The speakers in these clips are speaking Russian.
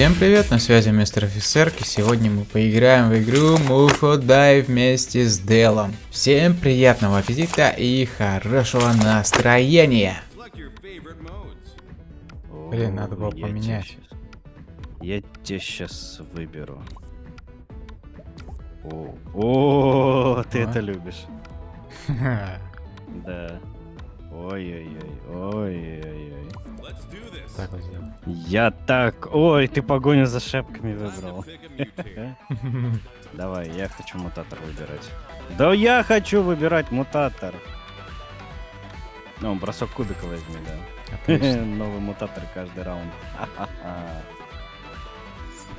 Всем привет, на связи мистер офицер, и сегодня мы поиграем в игру Mufo Die вместе с Делом. Всем приятного аппетита и хорошего настроения! Блин, надо было Я поменять. те щас- Я тебя сейчас выберу. О, о, ты А? это любишь. Да. Ой-ой-ой, ой-ой-ой. Так вот сделаем. Я так... Ой, ты погоню за шапками выбрал. Давай, я хочу мутатор выбирать. Да я хочу выбирать мутатор. Ну, бросок кубика возьми, да. Новый мутатор каждый раунд.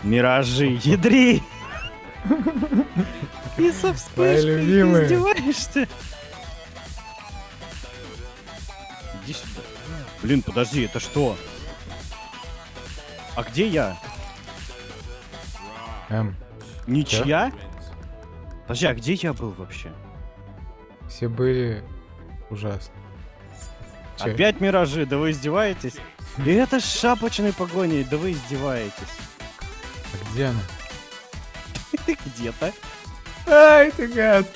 Миражи, ядри! И со вспышкой, издеваешься? Иди сюда. Блин, подожди, это что? А где я? Эм, Ничья? Подожди, а где я был вообще? все были ужасно. Чё? Опять миражи, да вы издеваетесь? И это с шапочной погоней, да вы издеваетесь. А где она? Ты где-то? Ай, ты гад!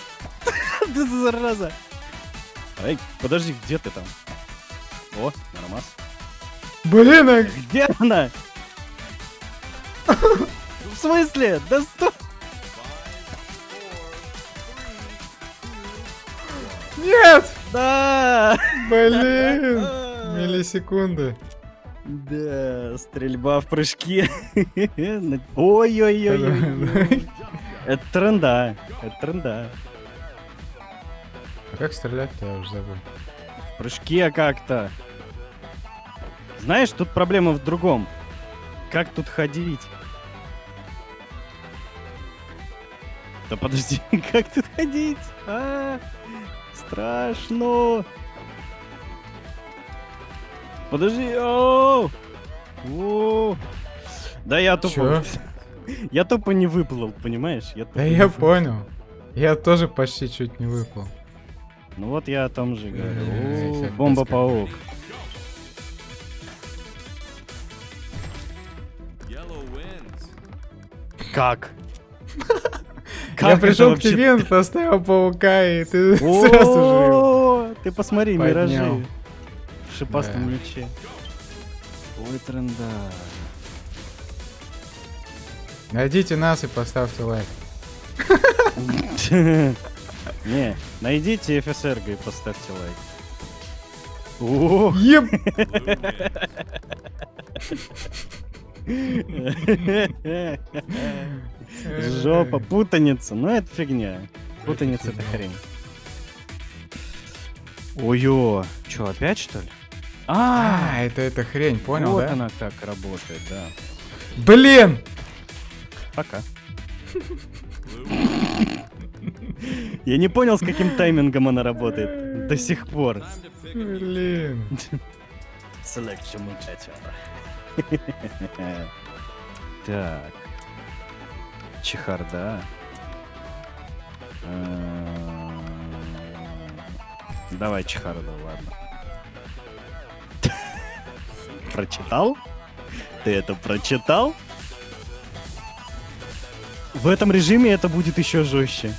Ты зараза! Эй, подожди, где ты там? О, нормас. Блин, а Где она? В смысле? Да стой! нет! Да! Блин! Миллисекунды. Да, стрельба в прыжке. Ой-ой-ой. Это тренда. Это тренда. А как стрелять-то, я уже забыл. В прыжке как-то. Знаешь, тут проблема в другом. Как тут ходить? Да подожди, как тут ходить? А, страшно. Подожди. О! О! Да я тупо... Я тупо не выплыл, понимаешь? Я тупо Да я выплыл. понял. Я тоже почти чуть не выпал. Ну вот я о том же говорю. Бомба-паук. Как? я это пришел к тебе, поставил паука, и ты сразу же... Ты посмотри, Поднял. миражи. В шипастом Да. мече. Ой, тренда. Найдите нас и поставьте лайк. Не, найдите FSRG и поставьте лайк. О, Еб... Жопа, путаница. Ну это фигня. Путаница это хрень. Ой-ё. Чё, опять что ли? А, А, это эта хрень, понял, вот да? она как работает, да. Блин! Пока. Я не понял, с каким таймингом она работает. До сих пор. Блин. Selection mutator. Так. Чехарда. Эм, Давай чехарду, ладно. Прочитал? Ты это прочитал? В этом режиме это будет еще жестче.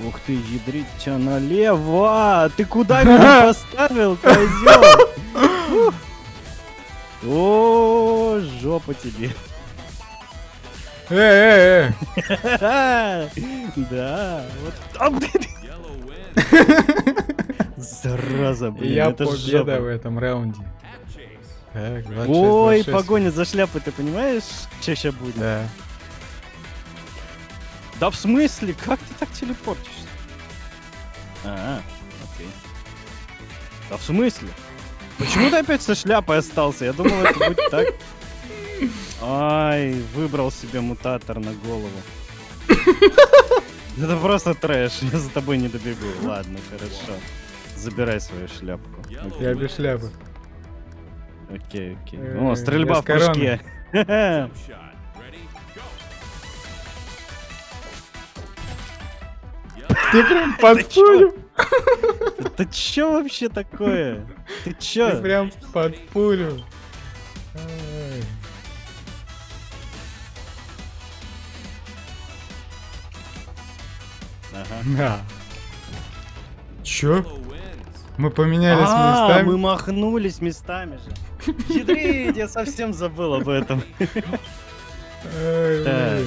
Ух ты, ядрить тебя налево! Ты куда меня поставил, козел? О, жопа тебе. Э, э, Да, вот. А. Зараза, э. блин, Я победа в этом раунде. Так, 26, Ой, 26. погоня за шляпой, ты понимаешь, что сейчас будет? Да. Да в смысле? Как ты так телепортишься? А, окей. Да в смысле? Почему ты опять со шляпой остался? Я думал, это будет так. Ай, выбрал себе мутатор на голову. Это просто трэш, я за тобой не добегу. Ладно, хорошо. Забирай свою шляпку. Я без шляпы. Окей, окей. Э, О, стрельба я в прыжке. Ты Секрет подпулю. Это чё вообще такое? Ты чё? Ты прям под пулю. Ага. Чё? Мы поменялись а, местами. мы махнулись местами же. Хитрить, я совсем забыл об этом. Так.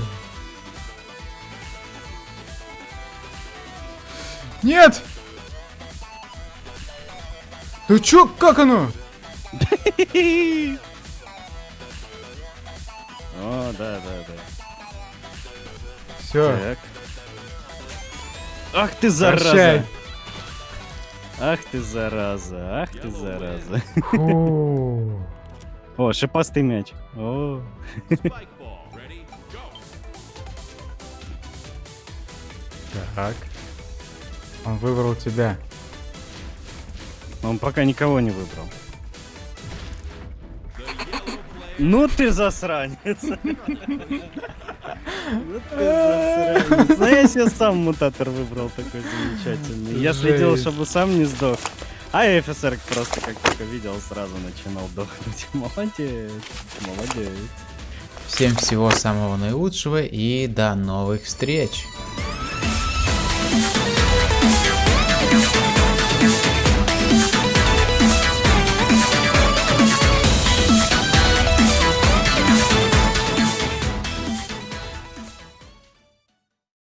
Нет! Да чё, как оно? О, да, да, да. Все, Так. Ах ты зараза! прощай. Ах ты зараза, ах ты зараза. О, шипастый мяч. О, Так. Он выбрал тебя. он пока никого не выбрал. Ну ты засранец. Ну ты засранец. Ну я себе сам мутатор выбрал такой замечательный. Я следил, чтобы сам не сдох. А офицер просто как только видел, сразу начинал дохнуть. Молодец, молодец. Всем всего самого наилучшего и до новых встреч.